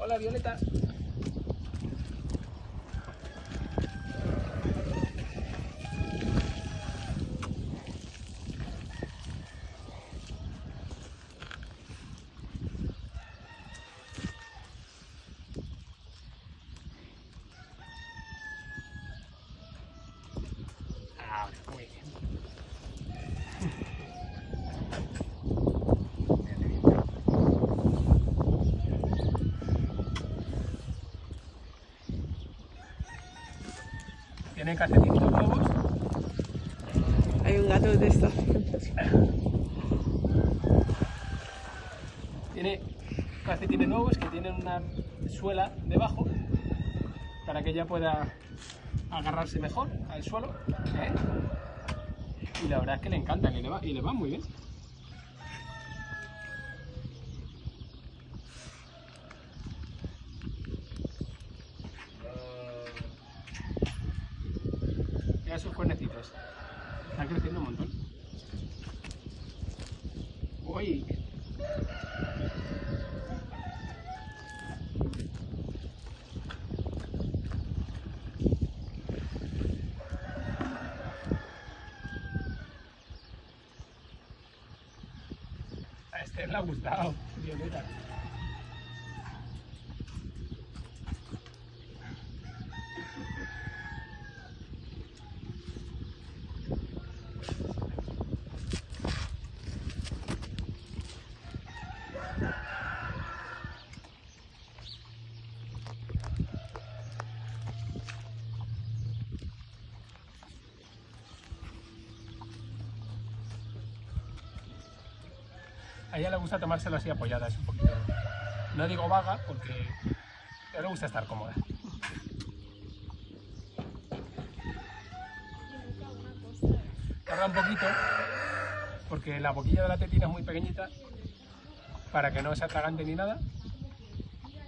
Hola, Violeta. Muy. Tiene calcetines nuevos. Hay un gato de estos. Tiene calcetines nuevos que tienen una suela debajo para que ella pueda agarrarse mejor al suelo. ¿eh? Y la verdad es que le encantan y le, va, y le van muy bien. Mira sus cuernecitos. Están creciendo un montón. Uy, A este le ha gustado, Violeta. A ella le gusta tomárselo así apoyadas un poquito. No digo vaga porque a ella le gusta estar cómoda. Tarda un poquito porque la boquilla de la tetina es muy pequeñita para que no se atragante ni nada.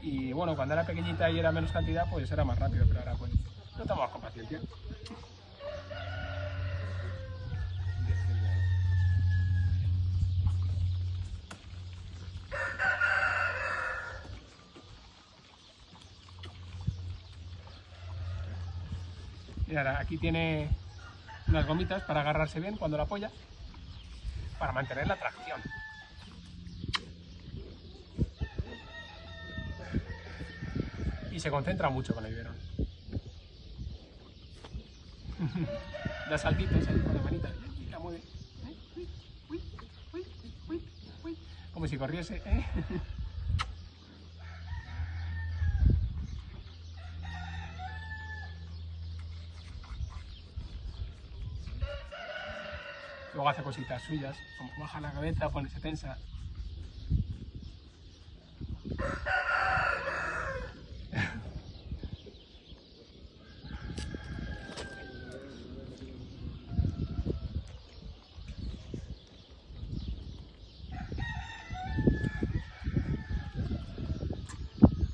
Y bueno, cuando era pequeñita y era menos cantidad, pues era más rápido, pero ahora pues lo tomamos con paciencia. Ahora aquí tiene unas gomitas para agarrarse bien cuando la apoya, para mantener la tracción. Y se concentra mucho con el biberón. da saltitos ahí con la manita y la mueve. ¿eh? Como si corriese. ¿eh? Luego hace cositas suyas, como baja la cabeza, ponerse tensa.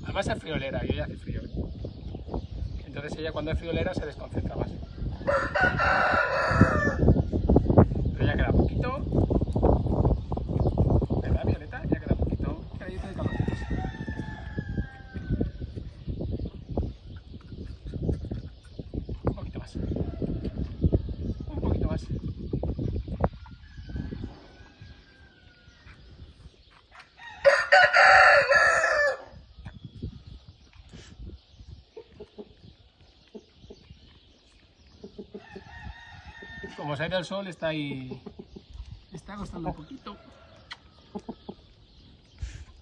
Además es friolera y ella hace frío. Entonces ella cuando es friolera se desconcentra más. Pero ya queda poquito. ¿Verdad, Violeta? Ya queda poquito. Cadito de calorcitos. Un poquito más. Un poquito más. Como ido el sol, está ahí. Está costando un poquito.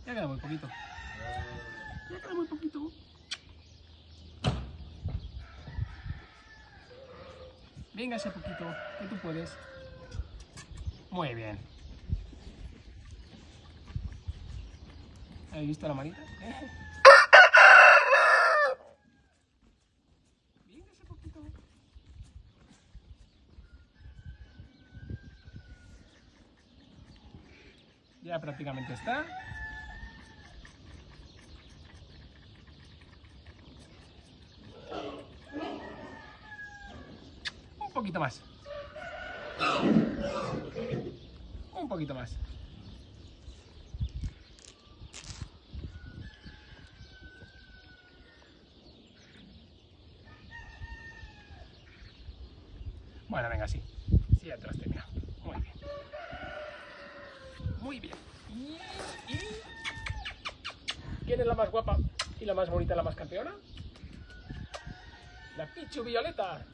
Ya queda muy poquito. Ya queda muy poquito. Venga ese poquito, que tú puedes. Muy bien. ¿Habéis visto la manita? Ya prácticamente está. Un poquito más. Un poquito más. Bueno, venga, sí. Sí, has terminado. Muy bien. Muy bien. Y... ¿Quién es la más guapa y la más bonita, la más campeona? La Pichu Violeta.